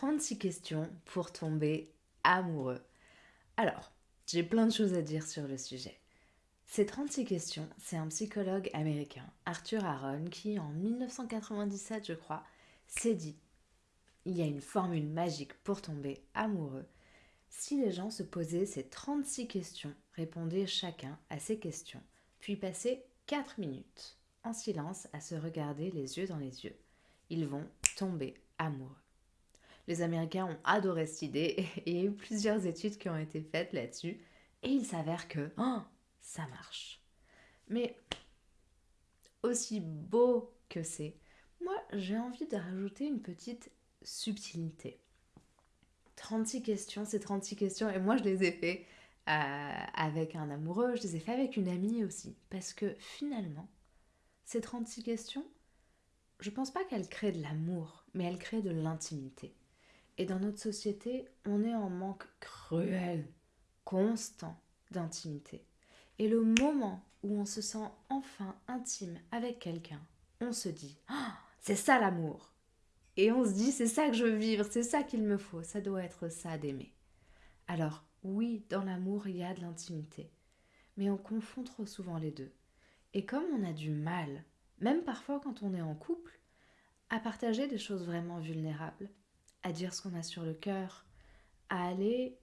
36 questions pour tomber amoureux. Alors, j'ai plein de choses à dire sur le sujet. Ces 36 questions, c'est un psychologue américain, Arthur Aaron, qui en 1997, je crois, s'est dit il y a une formule magique pour tomber amoureux. Si les gens se posaient ces 36 questions, répondaient chacun à ces questions, puis passaient 4 minutes en silence à se regarder les yeux dans les yeux, ils vont tomber amoureux. Les Américains ont adoré cette idée et plusieurs études qui ont été faites là-dessus et il s'avère que oh, ça marche. Mais aussi beau que c'est, moi j'ai envie de rajouter une petite subtilité. 36 questions, c'est 36 questions et moi je les ai fait euh, avec un amoureux, je les ai fait avec une amie aussi parce que finalement, ces 36 questions, je pense pas qu'elles créent de l'amour, mais elles créent de l'intimité. Et dans notre société, on est en manque cruel, constant d'intimité. Et le moment où on se sent enfin intime avec quelqu'un, on se dit ah, c'est ça l'amour. Et on se dit c'est ça que je veux vivre, c'est ça qu'il me faut, ça doit être ça d'aimer. Alors oui, dans l'amour, il y a de l'intimité, mais on confond trop souvent les deux. Et comme on a du mal, même parfois quand on est en couple, à partager des choses vraiment vulnérables, à dire ce qu'on a sur le cœur, à aller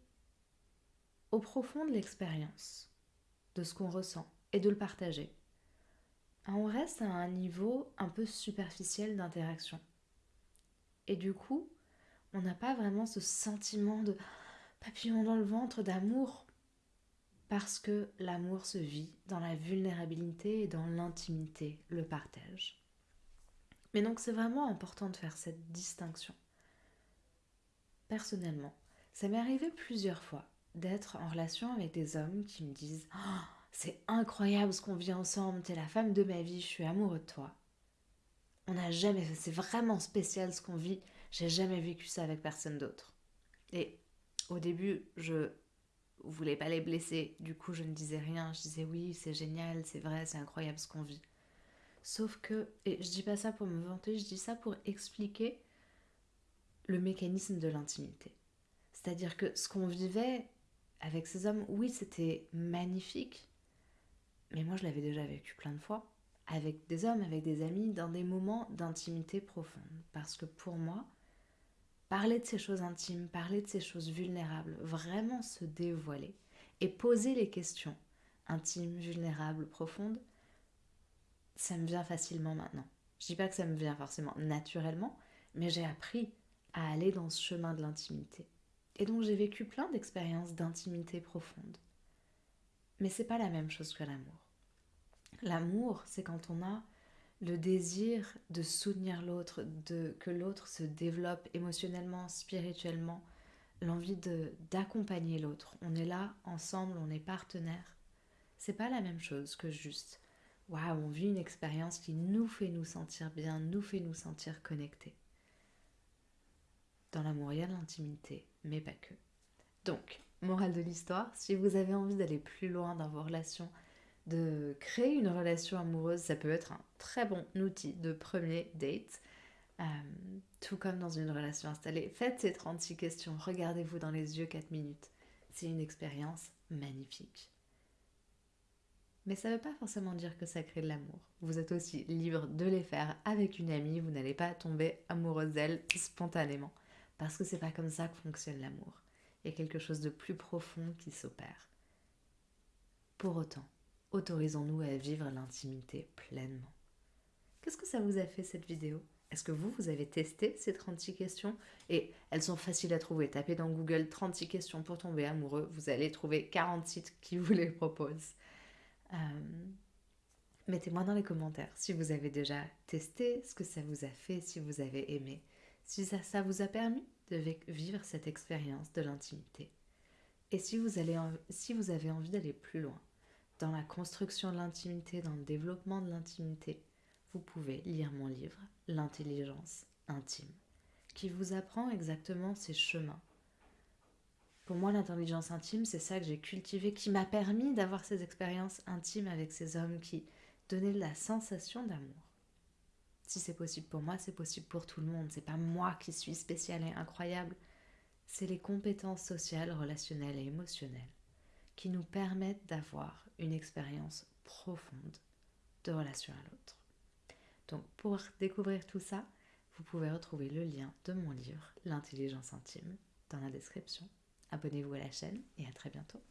au profond de l'expérience, de ce qu'on ressent et de le partager. On reste à un niveau un peu superficiel d'interaction. Et du coup, on n'a pas vraiment ce sentiment de papillon dans le ventre d'amour parce que l'amour se vit dans la vulnérabilité et dans l'intimité, le partage. Mais donc c'est vraiment important de faire cette distinction personnellement, ça m'est arrivé plusieurs fois d'être en relation avec des hommes qui me disent oh, C'est incroyable ce qu'on vit ensemble, t'es la femme de ma vie, je suis amoureux de toi. On n'a jamais c'est vraiment spécial ce qu'on vit, j'ai jamais vécu ça avec personne d'autre. Et au début, je voulais pas les blesser, du coup je ne disais rien, je disais oui, c'est génial, c'est vrai, c'est incroyable ce qu'on vit. Sauf que, et je dis pas ça pour me vanter, je dis ça pour expliquer le mécanisme de l'intimité. C'est-à-dire que ce qu'on vivait avec ces hommes, oui, c'était magnifique, mais moi je l'avais déjà vécu plein de fois, avec des hommes, avec des amis, dans des moments d'intimité profonde. Parce que pour moi, parler de ces choses intimes, parler de ces choses vulnérables, vraiment se dévoiler et poser les questions intimes, vulnérables, profondes, ça me vient facilement maintenant. Je dis pas que ça me vient forcément naturellement, mais j'ai appris à aller dans ce chemin de l'intimité. Et donc j'ai vécu plein d'expériences d'intimité profonde. Mais c'est pas la même chose que l'amour. L'amour, c'est quand on a le désir de soutenir l'autre, de que l'autre se développe émotionnellement, spirituellement, l'envie d'accompagner l'autre. On est là ensemble, on est partenaires. C'est pas la même chose que juste waouh, on vit une expérience qui nous fait nous sentir bien, nous fait nous sentir connectés. Dans l'amour, il y l'intimité, mais pas que. Donc, morale de l'histoire, si vous avez envie d'aller plus loin dans vos relations, de créer une relation amoureuse, ça peut être un très bon outil de premier date. Euh, tout comme dans une relation installée. Faites ces 36 questions, regardez-vous dans les yeux 4 minutes. C'est une expérience magnifique. Mais ça ne veut pas forcément dire que ça crée de l'amour. Vous êtes aussi libre de les faire avec une amie, vous n'allez pas tomber amoureuse d'elle spontanément. Parce que c'est pas comme ça que fonctionne l'amour. Il y a quelque chose de plus profond qui s'opère. Pour autant, autorisons-nous à vivre l'intimité pleinement. Qu'est-ce que ça vous a fait cette vidéo? Est-ce que vous, vous avez testé ces 36 questions? Et elles sont faciles à trouver. Tapez dans Google 36 questions pour tomber amoureux. Vous allez trouver 40 sites qui vous les proposent. Euh, mettez-moi dans les commentaires si vous avez déjà testé, ce que ça vous a fait, si vous avez aimé si ça, vous a permis de vivre cette expérience de l'intimité. Et si vous, avez envie d'aller plus loin dans la construction de l'intimité, dans le développement de l'intimité, vous pouvez lire mon livre L'intelligence intime, qui vous apprend exactement ces chemins. Pour moi, l'intelligence intime, c'est ça que j'ai cultivé, qui m'a permis d'avoir ces expériences intimes avec ces hommes qui donnaient la sensation d'amour. Si c'est possible pour moi, c'est possible pour tout le monde. C'est pas moi qui suis spécial et incroyable. C'est les compétences sociales, relationnelles et émotionnelles qui nous permettent d'avoir une expérience profonde de relation à l'autre. Donc pour découvrir tout ça, vous pouvez retrouver le lien de mon livre L'intelligence intime dans la description. Abonnez-vous à la chaîne et à très bientôt.